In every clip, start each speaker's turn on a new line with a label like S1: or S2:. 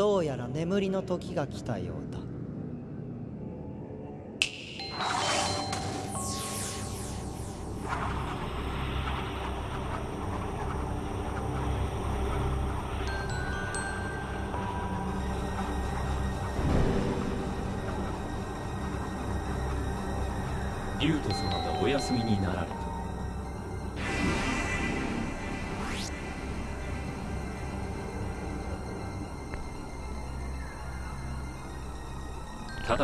S1: どうやら眠りの時が来たようだ。
S2: 竜斗様がお休みになられ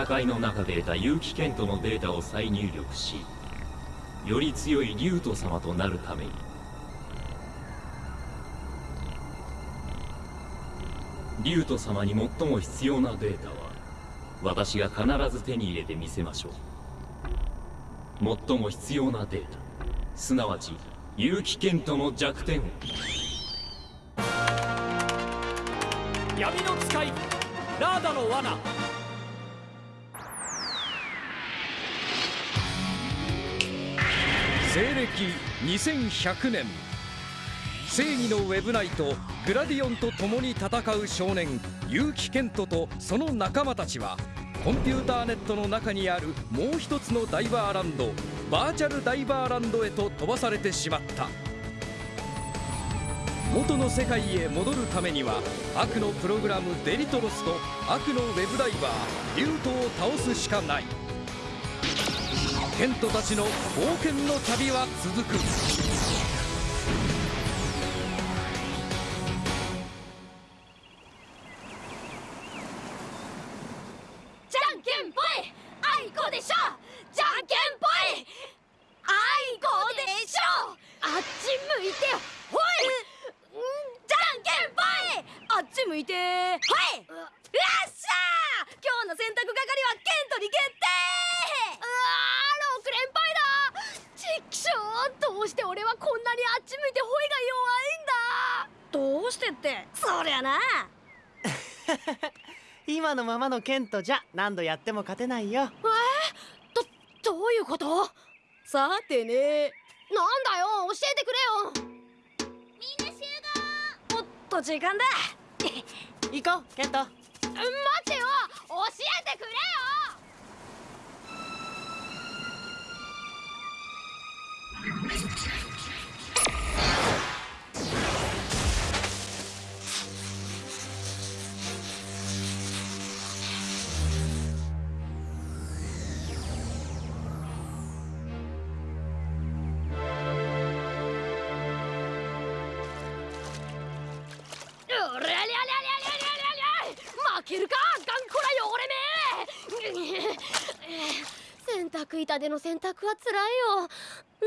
S2: 戦いの中で得た結城健人のデータを再入力しより強い竜斗様となるために。竜斗様に最も必要なデータは私が必ず手に入れてみせましょう。最も必要なデータ。すなわち結城健人の弱点。を
S3: 闇の使いラーダの罠。西暦2100年。正義のウェブナイトグラディオンと共に戦う少年結城健人とその仲間たちはコンピューターネットの中にあるもう一つのダイバーランドバーチャルダイバーランドへと飛ばされてしまった。元の世界へ戻るためには悪のプログラムデリトロスと悪のウェブダイバーリュートを倒すしかない。ケントたちの冒険の旅は続く。
S4: ってそりゃな。
S1: 今のままのケントじゃ何度やっても勝てないよ。
S4: えどどういうこと？さてね。なんだよ？教えてくれよ。みんな集合。おっと時間だ。
S1: 行こうケント。
S4: 待ってよ。教えてくれよ洗濯板での洗濯はつらいよ。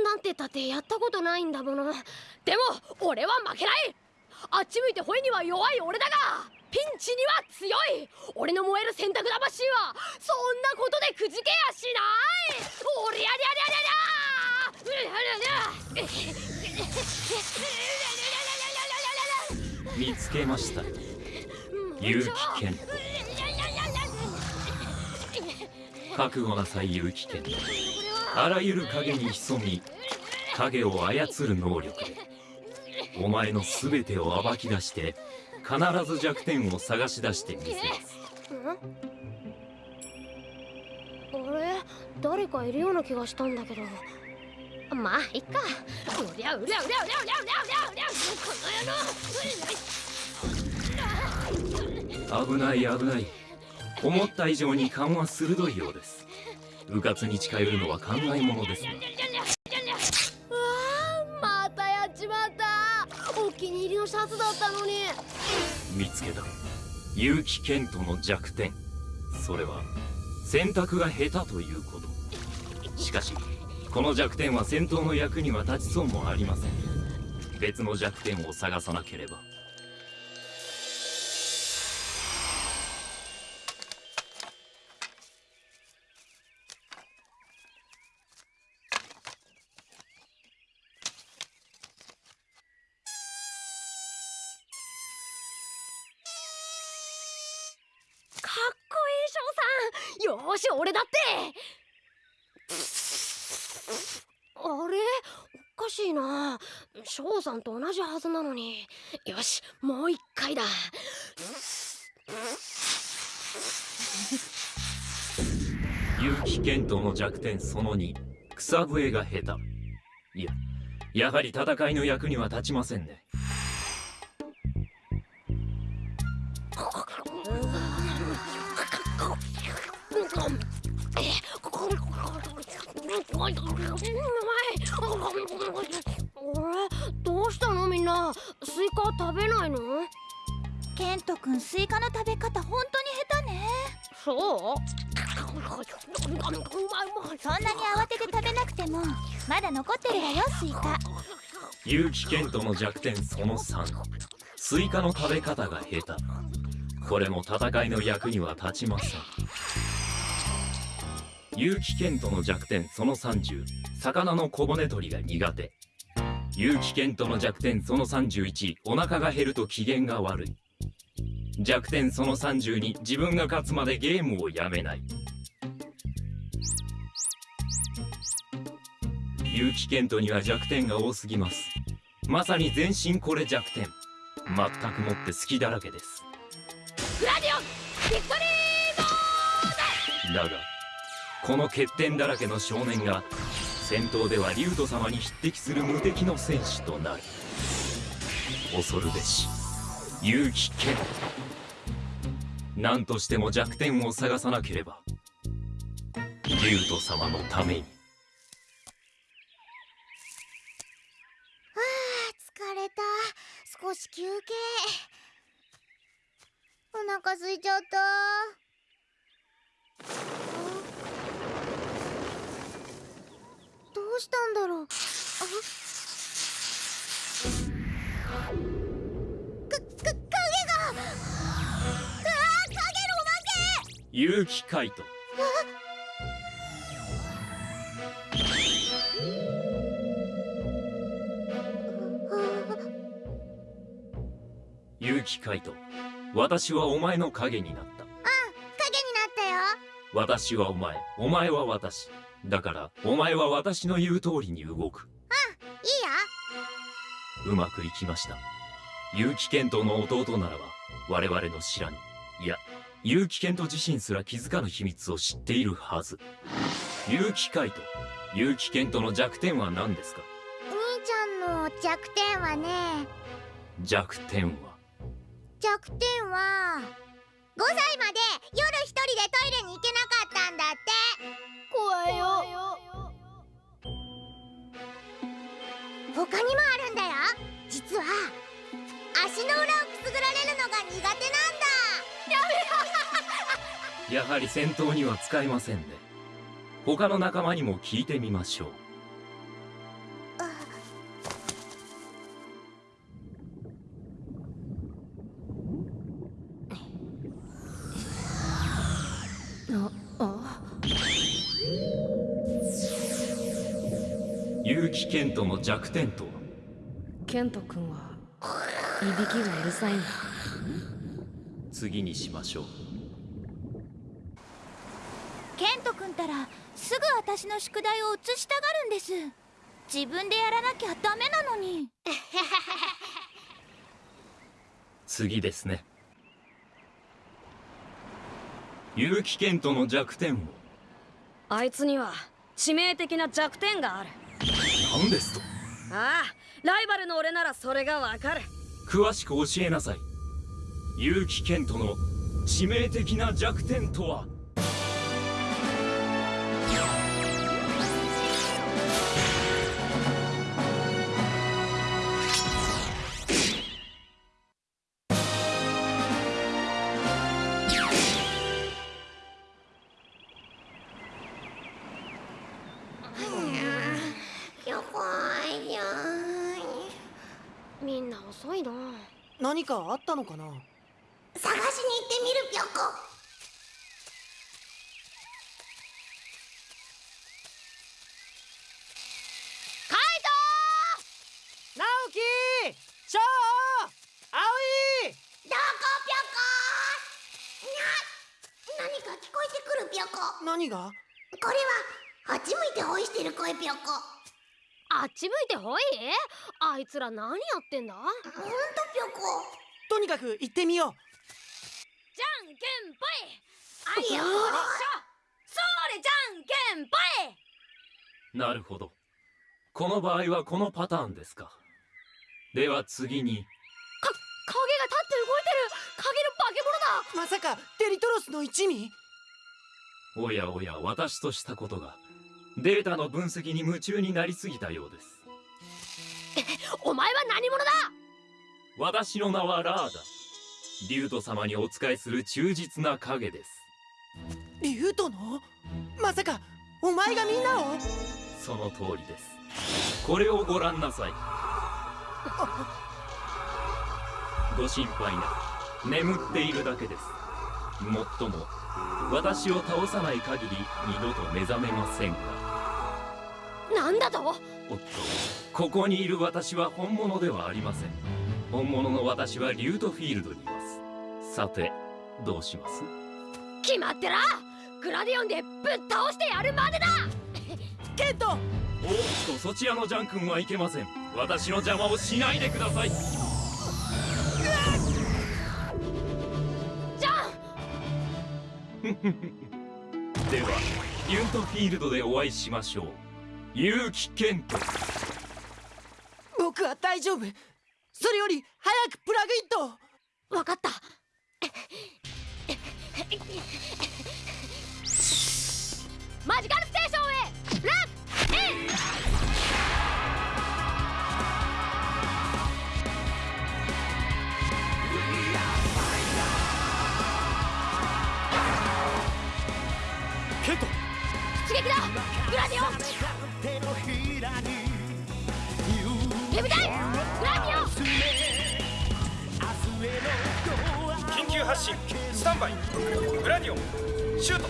S4: なんて言ったってやったことないんだもの。でも俺は負けない。あっち向いてホイには弱い俺だが。ピンチには強い。俺の燃える洗濯魂はそんなことでくじけやしない。おりゃりゃりゃりゃりゃ。
S2: 見つけました。結城健覚悟なさい有機剣あらゆる影に潜み影を操る能力でお前の全てを暴き出して必ず弱点を探し出してみせます。
S4: あれ？誰かいるような気がしたんだけど。まあいっか。うりゃうりゃうりゃうりゃうりゃうりゃうりゃこの野郎
S2: 危ない危ない思った以上に勘は鋭いようです。迂闊に近寄るのは考えものですね
S4: うわあまたやっちまった。お気に入りのシャツだったのに。
S2: 見つけた。結城健人の弱点。それは選択が下手ということ。しかしこの弱点は戦闘の役には立ちそうもありません。別の弱点を探さなければ
S4: かっこいい翔さん。よし俺だって。あれ？おかしいな。翔さんと同じはずなのに。よしもう一回だ。
S2: 結城健人の弱点その2草笛が下手。いややはり戦いの役には立ちませんね。
S4: どうしたのみんな？スイカ食べないの？
S5: ケントくんスイカの食べ方本当に下手ね。
S4: そう？
S5: そんなに慌てて食べなくてもまだ残ってるわよスイカ。
S2: 結城健人の弱点その3スイカの食べ方が下手。これも戦いの役には立ちません。結城健人の弱点その30魚の小骨取りが苦手。結城健人の弱点その31お腹が減ると機嫌が悪い。弱点その32自分が勝つまでゲームをやめない。結城健人には弱点が多すぎます。まさに全身これ弱点。全くもって好きだらけです。
S4: グラディオンビクトリー
S2: だがこの欠点だらけの少年が戦闘ではリュウト様に匹敵する無敵の戦士となる。恐るべし。勇気剣何としても弱点を探さなければ。リュウト様のために。
S5: あ疲れた。少し休憩。お腹空いちゃった。うしたんだろう？あかか影が。うわ影の
S2: 結城カイト。カイト。私はお前の影になった。
S5: 影になったよ。
S2: 私はお前。お前は私だからお前は私の言う通りに動く。
S5: いいよ。
S2: うまくいきました。結城健人の弟ならば我々の知らぬ。いや結城健人自身すら気づかぬ秘密を知っているはず。結城海斗結城健人の弱点は何ですか？
S5: 兄ちゃんの弱点はね。
S2: 弱点は？
S5: 弱点は5歳まで夜一人でトイレに行けなかったんだって苦手なんだ。
S2: やはり戦闘には使えませんね。他の仲間にも聞いてみましょう。結城健人の弱点とは
S6: ケント君はいびきがうるさいんだ
S2: 次にしましょう。
S5: ケント君たらすぐ私の宿題を移したがるんです。自分でやらなきゃダメなのに。
S2: 次ですね。結城健人の弱点を。
S6: あいつには致命的な弱点がある。
S2: 何ですと。
S6: ああライバルの俺ならそれがわかる。
S2: 詳しく教えなさい結城健人の致命的な弱点とは？
S4: みんな遅いな。
S1: 何かあったのかな？
S5: 探しに行ってみるぴょこ。
S4: カイ
S1: 直樹！翔！葵！
S5: どこぴょこ？な何か聞こえてくるぴょこ。
S1: 何が？
S5: これはあっち向いてほいしてる声ぴょこ。
S4: あっち向いてほいあいつら何やってんだ？
S5: ほんとぴょこ。
S1: とにかく行ってみよう
S7: けんぽい。あい。やこうでしょそれじゃんけんぽい。
S2: なるほど。この場合はこのパターンですか。では次に。
S7: 影が立って動いてる。影の化け物だ。
S1: まさかデリトロスの一味？
S2: おやおや私としたことが。データの分析に夢中になりすぎたようです。
S7: お前は何者だ？
S2: 私の名はラーダリュウト様にお仕えする忠実な影です。
S1: リュウトの？まさかお前がみんなを？
S2: その通りです。これをご覧なさい。ご心配な眠っているだけです。もっとも私を倒さない限り二度と目覚めませんが。
S7: なんだと？
S2: おっとここにいる私は本物ではありません。本物の私はリュートフィールドにさてどうします？
S7: 決まってら！グラディオンでぶっ倒してやるまでだ！
S1: ケント！
S2: おっとそちらのジャン君はいけません。私の邪魔をしないでください。
S7: じゃん！
S2: ではリュートフィールドでお会いしましょう。結城健人
S1: 僕は大丈夫。それより早くプラグイット
S7: わかったマジカルステーションへラッイン
S8: 発進スタンバイグラディオンシュート。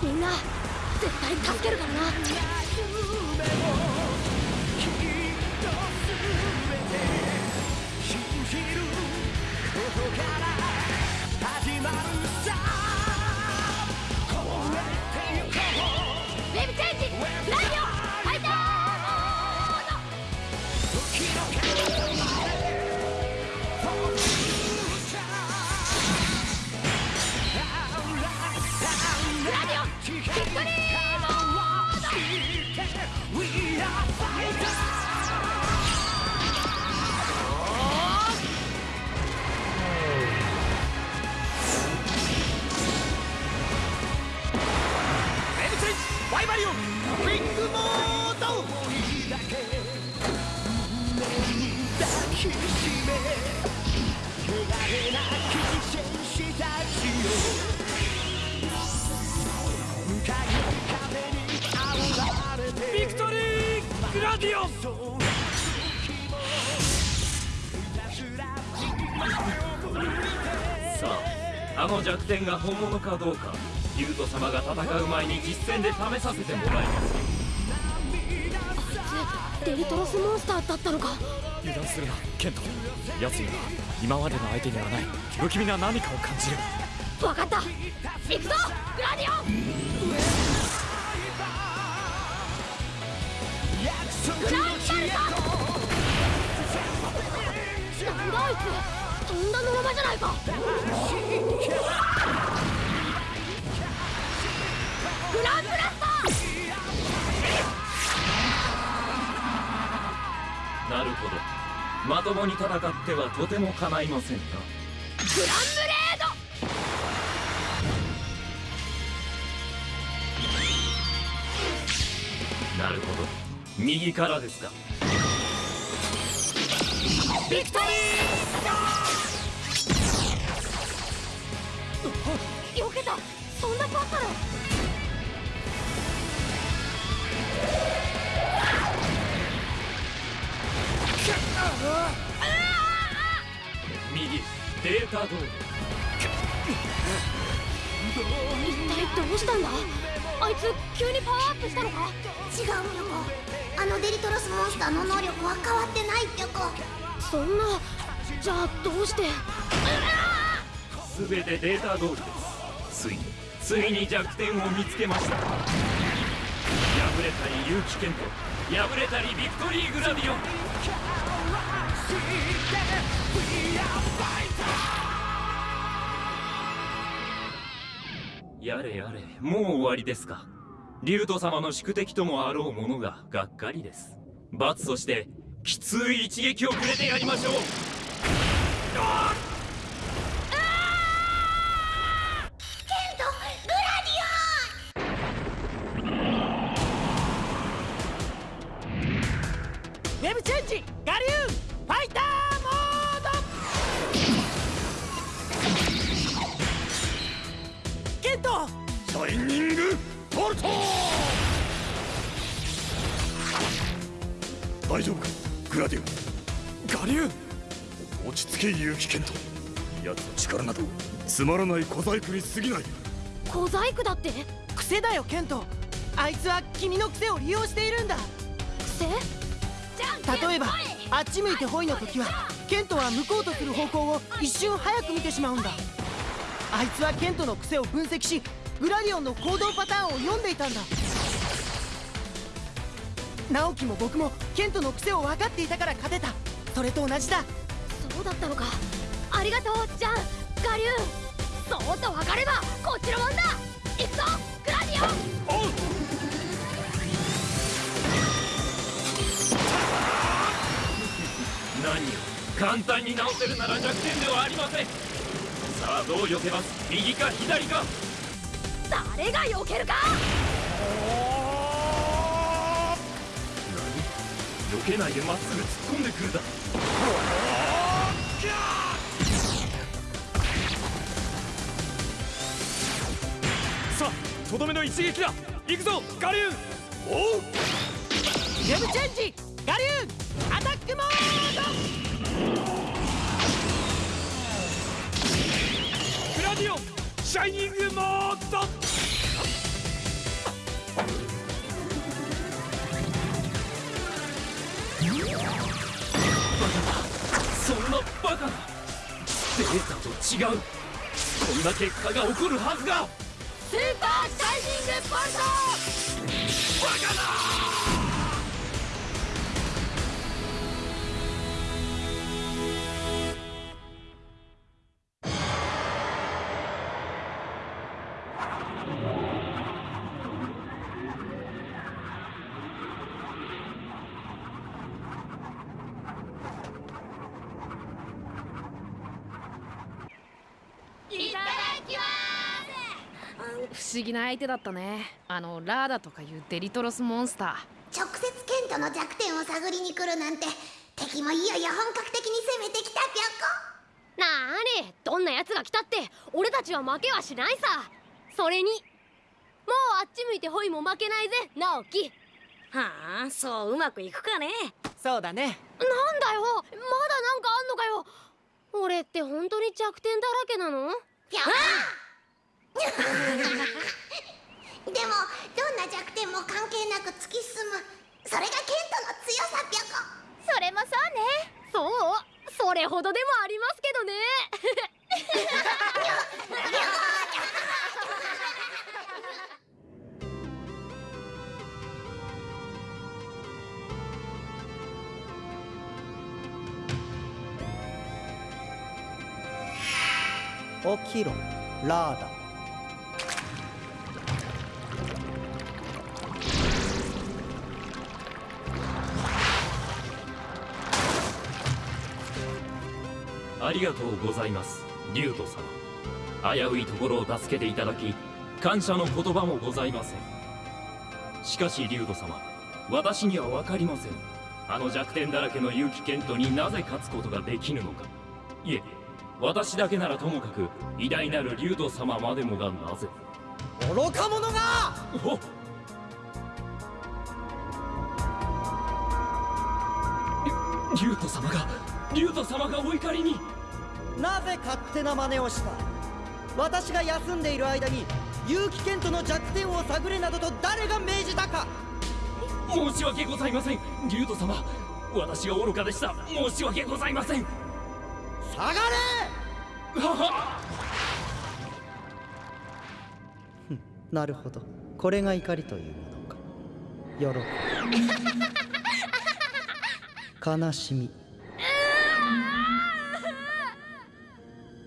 S7: みんな絶対助けるからな。ウェブチラディオン
S2: さああの弱点が本物かどうかリュウト様が戦う前に実戦で試させてもらいます。
S7: デリトロスモンスターだったのか。
S4: 油断するなケント。奴には今までの相手にはない。不気味な何かを感じる。
S7: わかった。行くぞグラディオ！ンとんだのままじゃないかグランブラスト！
S2: なるほど。まともに戦ってはとても叶いませんか
S7: グランブ
S2: 右からですか。
S7: ビクトリー！よけた。そんなバカな
S2: 右データ通り
S7: 一体どうしたんだ？あいつ急にパワーアップしたのか？
S9: 違うピョコあのデリトロスモンスターの能力は変わってないピョコ
S7: そんなじゃあどうして？
S2: 全てデータ通りです。ついについに弱点を見つけました。敗れたり結城健人敗れたりビクトリーグラディオンやれやれ。もう終わりですか。リュウト様の宿敵ともあろうものががっかりです。罰としてきつい一撃をくれてやりましょう。
S1: ウェブチェンジガリ
S10: 結城健人奴の力などつまらない小細工に過ぎない。
S4: 小細工だって？
S1: 癖だよケント。あいつは君の癖を利用しているんだ。
S4: 癖？
S1: 例えばあっち向いてホイの時はケントは向こうとする方向を一瞬早く見てしまうんだ。あいつはケントの癖を分析しグラディオンの行動パターンを読んでいたんだ。直樹も僕もケントの癖を分かっていたから勝てた。それと同じだ
S4: そうだったのか？ありがとうジャンガリューそうと分かればこっちのもんだ。行くぞグラディオン。
S2: おう。何？を簡単に直せるなら弱点ではありません。さあどう避けます？右か左か？
S4: 誰が避けるか？
S2: 何？避けないでまっすぐ突っ込んでくるだ
S10: とどめの一撃だ。行くぞガリューおう。
S1: ウェブチェンジガリューアタックモード
S10: グラディオンシャイニングモード。
S2: そんなバカな。データと違う。こんな結果が起こるはずが
S4: スーパーシャイニングボルト。
S2: バカだ
S6: 不思議な相手だったね。あのラーダとかいうデリトロスモンスター。
S9: 直接ケントの弱点を探りに来るなんて敵もいよいよ本格的に攻めてきたぴょ
S4: なーにどんな奴が来たって俺たちは負けはしないさ。それにもうあっち向いてホイも負けないぜ直樹。
S6: はあそううまくいくかね。
S1: そうだね。
S4: なんだよまだなんかあんのかよ。俺って本当に弱点だらけなの？
S9: ぴょこでもどんな弱点も関係なく突き進む。それがケントの強さぴょこ。
S5: それもそうね。
S4: そうそれほどでもありますけどね。
S1: 起きろラーダ
S2: ありがとうございます。リュウト様。危ういところを助けていただき感謝の言葉もございません。しかしリュウト様私には分かりません。あの弱点だらけの結城健人になぜ勝つことができぬのか。いえ私だけならともかく偉大なるリュウト様までもがなぜ。
S1: 愚か者が！
S2: おリュウト様がリュウト様がお怒りに
S11: なぜ勝手な真似をした？私が休んでいる間に結城健人の弱点を探れなどと誰が命じたか？
S2: 申し訳ございません。リュウト様私が愚かでした。申し訳ございません。
S11: 下がれ！なるほど。これが怒りというものか。喜び。悲しみ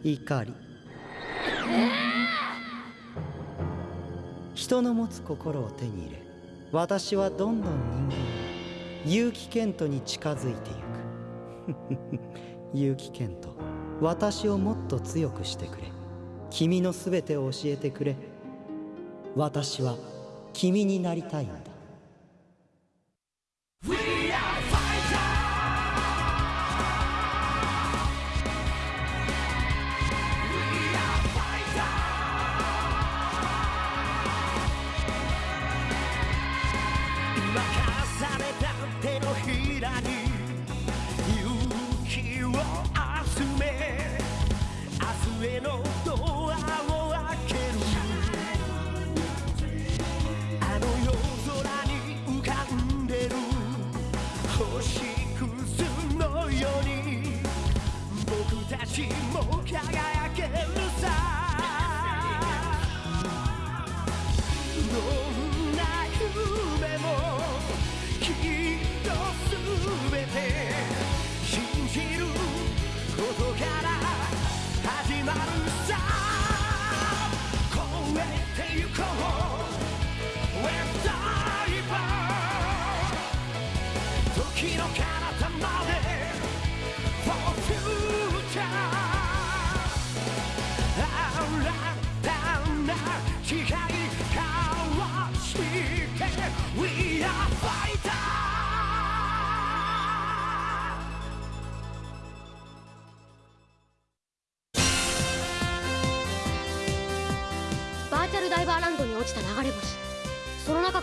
S11: 怒り。人の持つ心を手に入れ私はどんどん人間結城健人に近づいてゆく。結城健人私をもっと強くしてくれ。君のすべてを教えてくれ。私は君になりたいんだ。
S7: 上のドアを開ける。あの夜空に浮かんでる。星屑のように。僕たちも輝け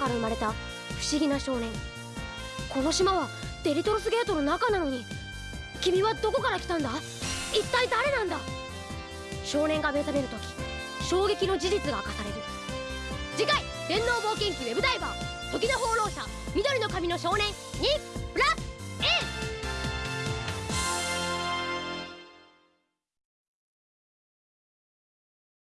S4: から生まれた不思議な少年。この島はデリトロスゲートの中なのに。君はどこから来たんだ？一体誰なんだ？少年が目覚める時衝撃の事実が明かされる。次回電脳冒険記ウェブダイバー時の放浪者緑の髪の少年に